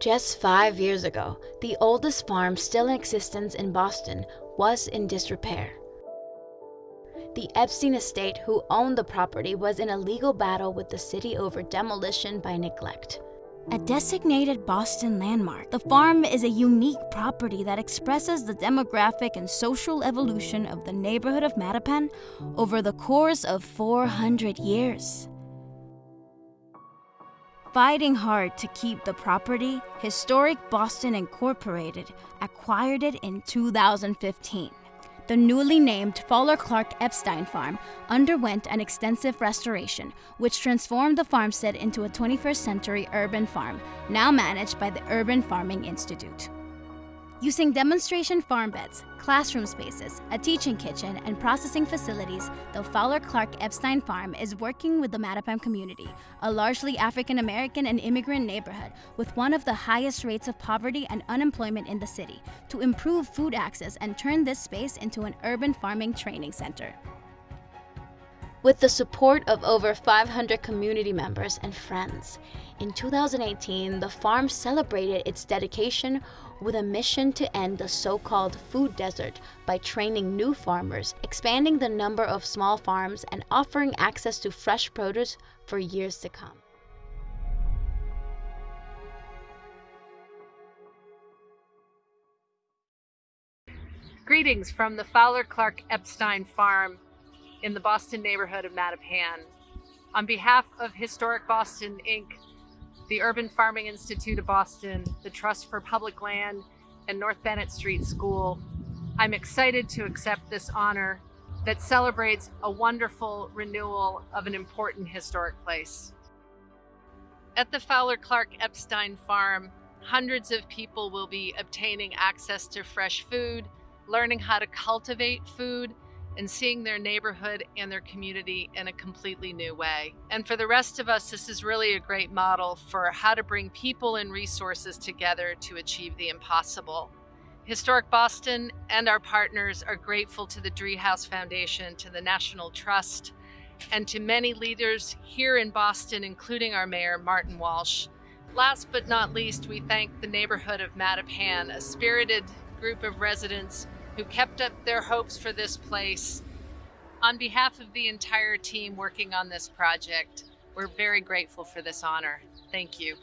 Just five years ago, the oldest farm still in existence in Boston was in disrepair. The Epstein estate, who owned the property, was in a legal battle with the city over demolition by neglect. A designated Boston landmark, the farm is a unique property that expresses the demographic and social evolution of the neighborhood of Mattapan over the course of 400 years. Fighting hard to keep the property, Historic Boston Incorporated acquired it in 2015. The newly named Fowler Clark Epstein Farm underwent an extensive restoration, which transformed the farmstead into a 21st century urban farm, now managed by the Urban Farming Institute. Using demonstration farm beds, classroom spaces, a teaching kitchen, and processing facilities, the Fowler Clark Epstein Farm is working with the Mattapan community, a largely African American and immigrant neighborhood with one of the highest rates of poverty and unemployment in the city, to improve food access and turn this space into an urban farming training center. With the support of over 500 community members and friends, in 2018, the farm celebrated its dedication with a mission to end the so-called food desert by training new farmers, expanding the number of small farms, and offering access to fresh produce for years to come. Greetings from the Fowler Clark Epstein Farm in the Boston neighborhood of Mattapan. On behalf of Historic Boston, Inc., the Urban Farming Institute of Boston, the Trust for Public Land, and North Bennett Street School, I'm excited to accept this honor that celebrates a wonderful renewal of an important historic place. At the Fowler Clark Epstein Farm, hundreds of people will be obtaining access to fresh food, learning how to cultivate food, and seeing their neighborhood and their community in a completely new way. And for the rest of us, this is really a great model for how to bring people and resources together to achieve the impossible. Historic Boston and our partners are grateful to the Driehaus Foundation, to the National Trust, and to many leaders here in Boston, including our mayor, Martin Walsh. Last but not least, we thank the neighborhood of Mattapan, a spirited group of residents who kept up their hopes for this place. On behalf of the entire team working on this project, we're very grateful for this honor. Thank you.